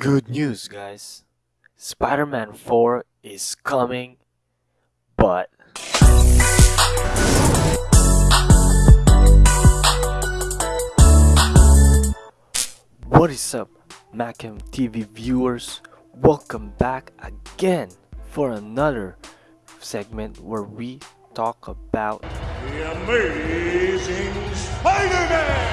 Good news, guys. Spider Man 4 is coming, but. What is up, Macam TV viewers? Welcome back again for another segment where we talk about The Amazing Spider-Man!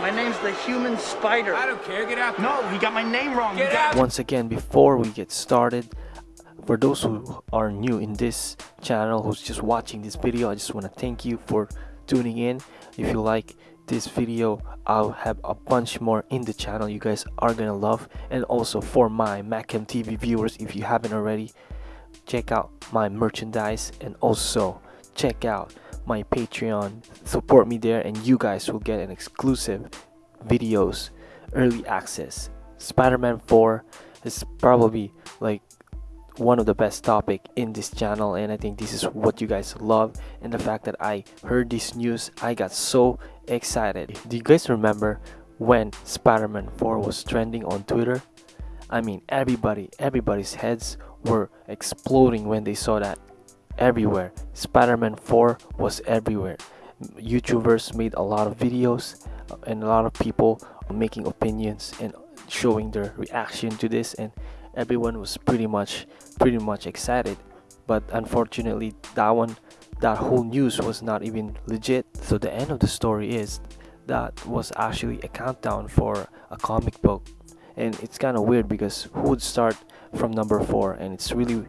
My name's the Human Spider. I don't care. Get out. No, he got my name wrong. Get out. Once again, before we get started, for those who are new in this channel, who's just watching this video, I just want to thank you for tuning in. If you like this video, I'll have a bunch more in the channel you guys are gonna love. And also for my Macam TV viewers, if you haven't already, check out my merchandise and also check out my Patreon. Support me there, and you guys will get an exclusive videos, early access. Spider-Man 4 is probably like one of the best topic in this channel and I think this is what you guys love and the fact that I heard this news I got so excited. Do you guys remember when Spider-Man 4 was trending on Twitter? I mean everybody everybody's heads were exploding when they saw that everywhere. Spider-Man 4 was everywhere. YouTubers made a lot of videos uh, and a lot of people making opinions and showing their reaction to this and everyone was pretty much pretty much excited but unfortunately that one that whole news was not even legit so the end of the story is that was actually a countdown for a comic book and it's kind of weird because who would start from number four and it's really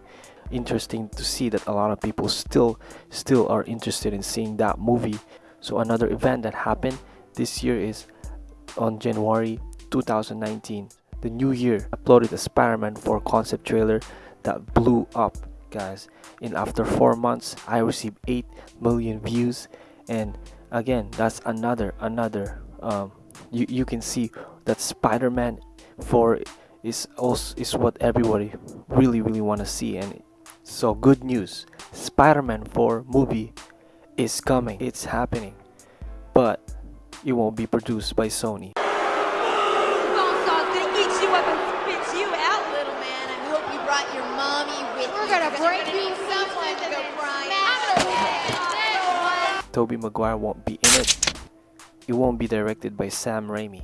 interesting to see that a lot of people still still are interested in seeing that movie. So another event that happened this year is on January 2019 the new year uploaded a Spider-Man 4 concept trailer that blew up guys. In after four months I received 8 million views. And again that's another another um, you, you can see that Spider-Man 4 is also is what everybody really really want to see. And so good news Spider-Man 4 movie is coming it's happening but it won't be produced by Sony Toby gonna eat you up and spit you out, little man. I hope you brought your mommy with We're you. gonna 'cause you're break gonna you need someone to go crying. Tobey Maguire won't be in it. It won't be directed by Sam Raimi.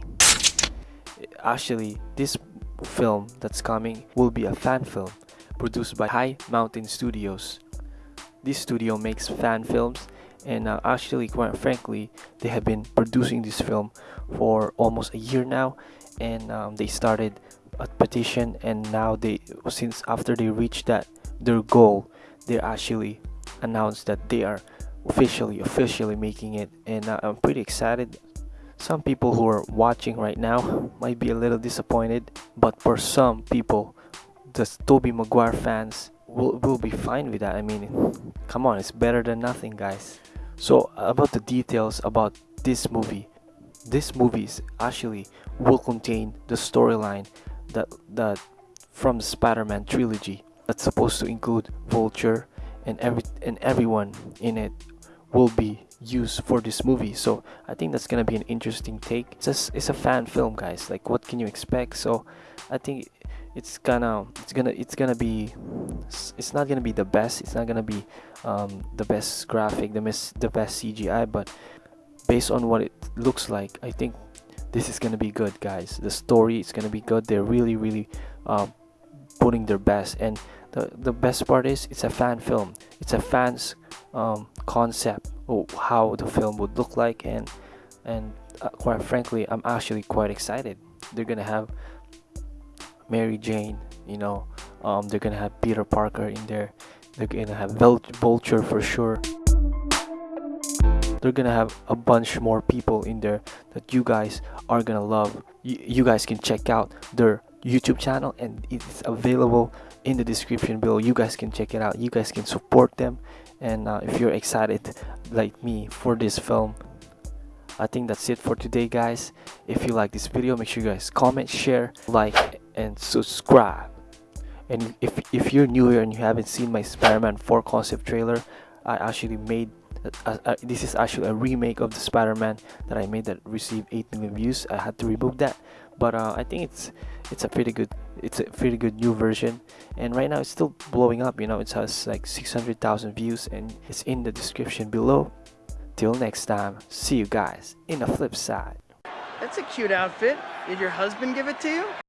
Actually, this film that's coming will be a fan film produced by High Mountain Studios. This studio makes fan films and uh, actually quite frankly they have been producing this film for almost a year now and um, they started a petition and now they since after they reached that their goal they actually announced that they are officially officially making it and uh, i'm pretty excited some people who are watching right now might be a little disappointed but for some people the tobey maguire fans will, will be fine with that? I mean come on it's better than nothing guys. So about the details about this movie this movie is actually will contain the storyline that that from the Spider-Man trilogy that's supposed to include Vulture and every and everyone in it will be used for this movie. So I think that's gonna be an interesting take. It's just it's a fan film guys. Like what can you expect? So I think it's gonna it's gonna it's gonna be it's not gonna be the best it's not gonna be um, the best graphic the best the best CGI but based on what it looks like I think this is gonna be good guys. The story is gonna be good. They're really really uh, putting their best and the, the best part is it's a fan film. It's a fans um, concept of how the film would look like and and uh, quite frankly I'm actually quite excited. They're gonna have Mary Jane you know um, they're gonna have Peter Parker in there. They're gonna have Vulture for sure. They're gonna have a bunch more people in there that you guys are gonna love. You, you guys can check out their youtube channel and it's available in the description below. You guys can check it out. You guys can support them. And uh, if you're excited like me for this film i think that's it for today guys. If you like this video make sure you guys comment share like and subscribe. And if, if you're new here and you haven't seen my spider-man 4 concept trailer i actually made uh, uh, this is actually a remake of the Spider-Man that I made that received 8 million views. I had to remove that, but uh, I think it's it's a pretty good it's a pretty good new version. And right now it's still blowing up you know it has like 600,000 views and it's in the description below till next time see you guys in the flip side That's a cute outfit. Did your husband give it to you?